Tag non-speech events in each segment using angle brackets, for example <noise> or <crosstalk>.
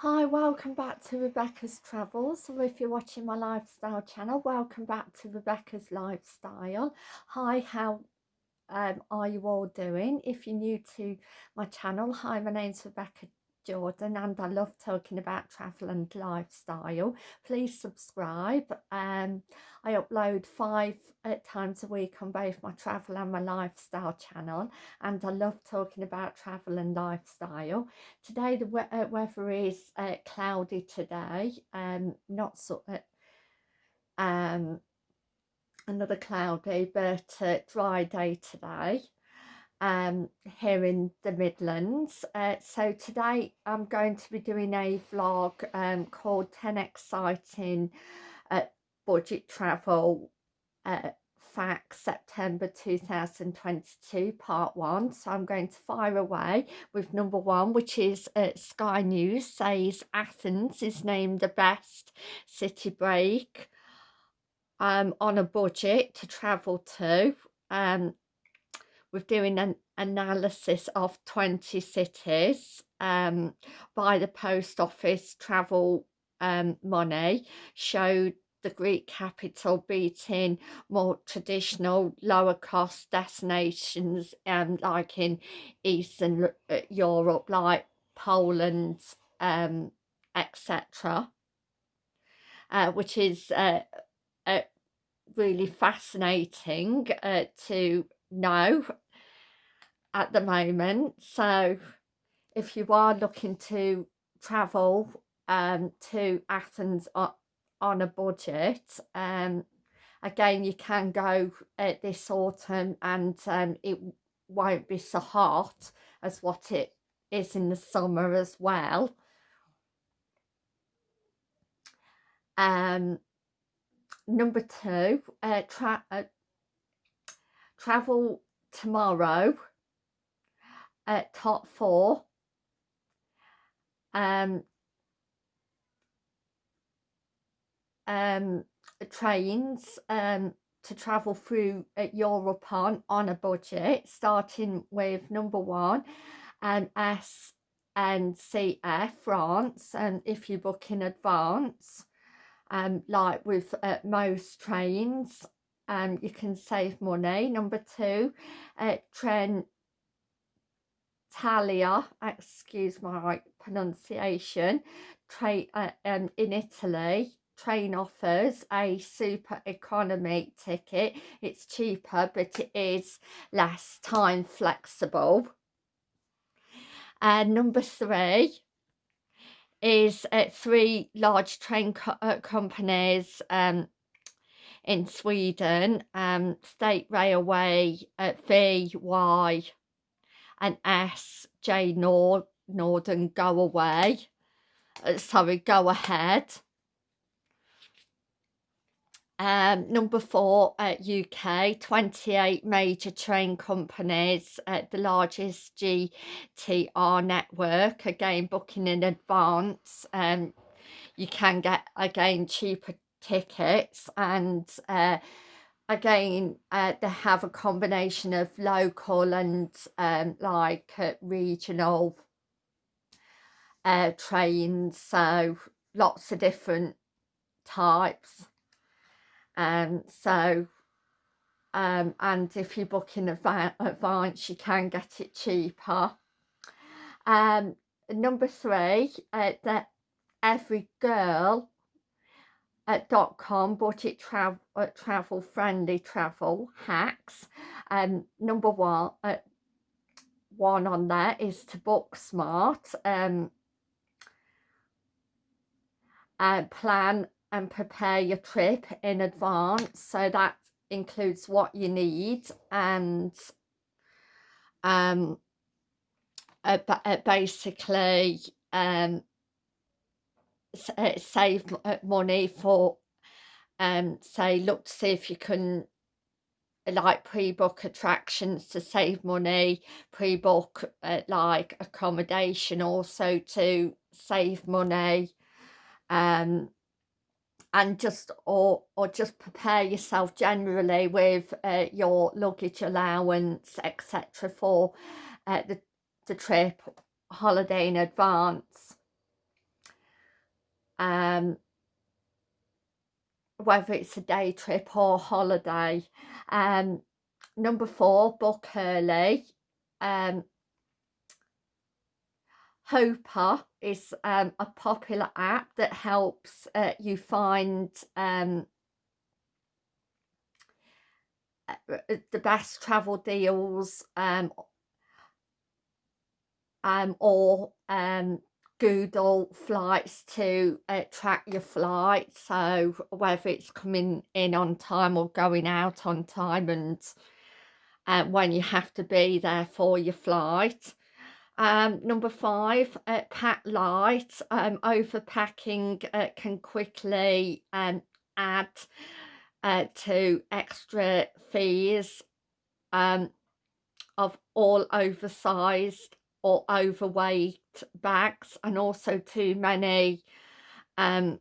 Hi, welcome back to Rebecca's Travels, or if you're watching my lifestyle channel, welcome back to Rebecca's Lifestyle. Hi, how um, are you all doing? If you're new to my channel, hi, my name's Rebecca Jordan and I love talking about travel and lifestyle. Please subscribe. Um, I upload five uh, times a week on both my travel and my lifestyle channel and I love talking about travel and lifestyle. Today the we uh, weather is uh, cloudy today, um, not so... Uh, um, another cloudy but uh, dry day today um, here in the Midlands. Uh, so today I'm going to be doing a vlog um, called 10 Exciting uh, Budget Travel uh, Facts September 2022 part 1. So I'm going to fire away with number one which is uh, Sky News says Athens is named the best city break um, on a budget to travel to. Um, with doing an analysis of 20 cities um, by the post office travel um, money showed the Greek capital beating more traditional lower cost destinations um, like in Eastern uh, Europe like Poland um, etc uh, which is uh, uh, really fascinating uh, to know at the moment. So if you are looking to travel um, to Athens on, a budget um, again you can go uh, this autumn and um, it won't be so hot as what it is in the summer as well. Um number two uh, tra uh, travel tomorrow at top four. Um, um, trains um, to travel through uh, Europe on, on a budget, starting with number one, um, S and CF France, and if you book in advance, um, like with uh, most trains, um, you can save money. Number two, uh, Talia, excuse my pronunciation, train uh, um, in Italy, train offers a super economy ticket. It's cheaper, but it is less time flexible. And number three is uh, three large train co uh, companies um, in Sweden, um, State Railway, uh, VY, and S, J Nord, Northern go away. Uh, sorry, go ahead. Um, number four, uh, UK, 28 major train companies, uh, the largest GTR network, again booking in advance. Um, you can get, again, cheaper tickets and uh, again uh, they have a combination of local and um, like uh, regional uh, trains so lots of different types. And um, so um, and if you book in advance you can get it cheaper. Um, number three uh, that every girl at dot com budget travel uh, travel friendly travel hacks. Um number one uh, one on there is to book smart um and plan and prepare your trip in advance. So that includes what you need and um uh, uh, basically um uh, save uh, money for um say look to see if you can like pre-book attractions to save money pre-book uh, like accommodation also to save money um and just or or just prepare yourself generally with uh, your luggage allowance etc for uh, the the trip holiday in advance um, whether it's a day trip or holiday. Um, number four, book early. Um, is um, a popular app that helps uh, you find um, uh, uh, the best travel deals um, um, or um, Google flights to uh, track your flight. So whether it's coming in on time or going out on time and uh, when you have to be there for your flight. Um, number five, uh, pack light. Um, overpacking uh, can quickly um, add uh, to extra fees um, of all oversized or overweight bags and also too many um,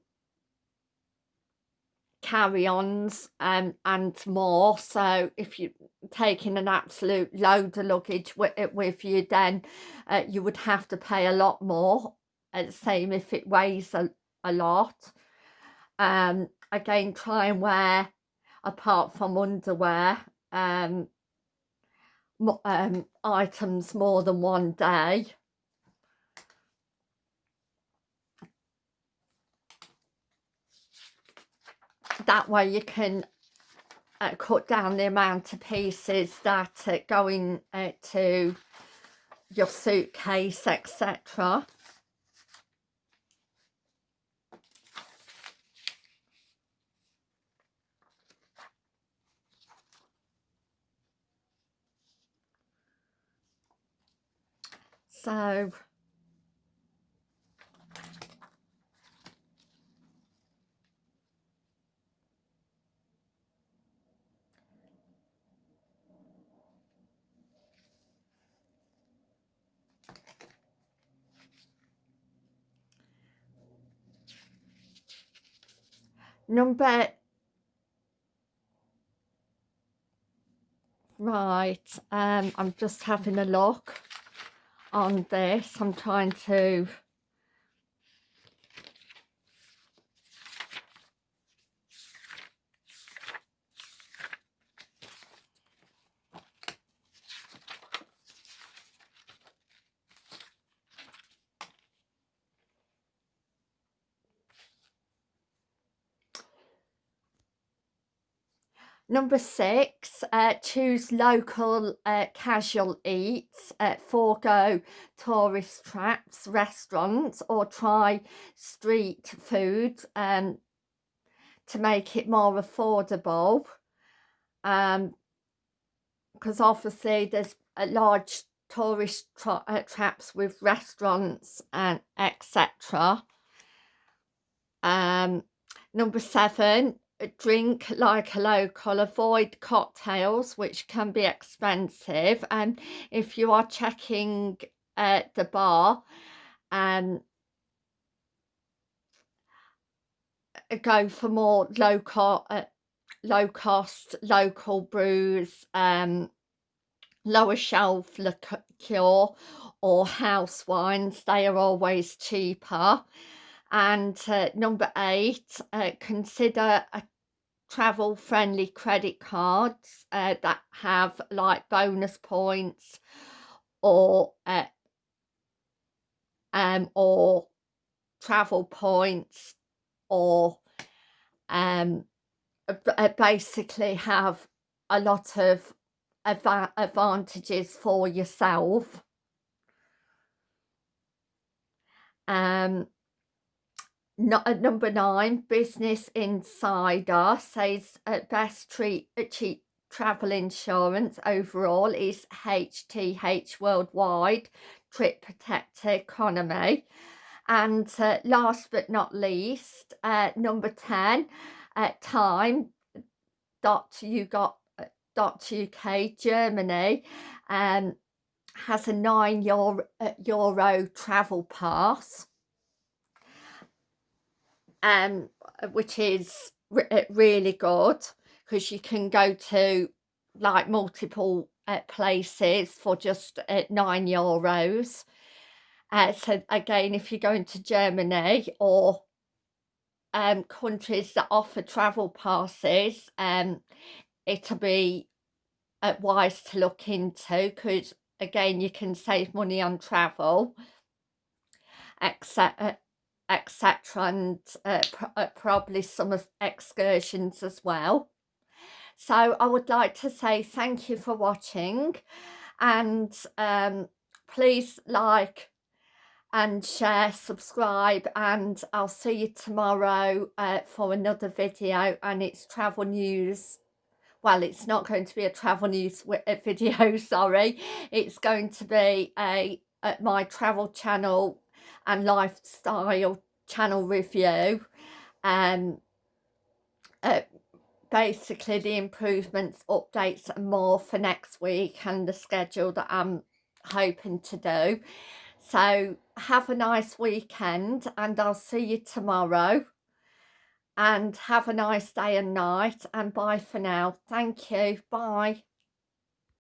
carry-ons um, and more. So if you're taking an absolute load of luggage with, with you then uh, you would have to pay a lot more uh, same if it weighs a, a lot. Um, again try and wear apart from underwear um, um, items more than one day. That way you can uh, cut down the amount of pieces that uh, go in uh, to your suitcase etc so number right um i'm just having a look on this. I'm trying to Number six, uh, choose local uh, casual eats, uh, forego tourist traps, restaurants or try street food um, to make it more affordable. Um, because obviously there's a large tourist tra uh, traps with restaurants and etc. Um, number seven, drink like a local avoid cocktails which can be expensive. And if you are checking at the bar um go for more local uh, low cost local brews um lower shelf liqueur or house wines. They are always cheaper and uh, number eight uh, consider a travel friendly credit cards uh, that have like bonus points or uh, um or travel points or um uh, basically have a lot of adva advantages for yourself. Um not at number nine, Business Insider says at best treat uh, cheap travel insurance overall is HTH Worldwide Trip Protector Economy. And uh, last but not least, uh, number 10, uh, Time dot you got uh, dot UK Germany um, has a nine euro, uh, euro travel pass um, which is re uh, really good because you can go to like multiple uh, places for just uh, nine euros. Uh, so again, if you're going to Germany or um, countries that offer travel passes, um, it'll be uh, wise to look into because again you can save money on travel etc etc and uh, pr uh, probably some excursions as well so I would like to say thank you for watching and um, please like and share, subscribe and I'll see you tomorrow uh, for another video and it's travel news. Well, it's not going to be a travel news <laughs> video, sorry. It's going to be a, a my travel channel and lifestyle channel review. Um, uh, basically the improvements, updates and more for next week and the schedule that I'm hoping to do. So have a nice weekend and I'll see you tomorrow. And have a nice day and night and bye for now. Thank you. Bye.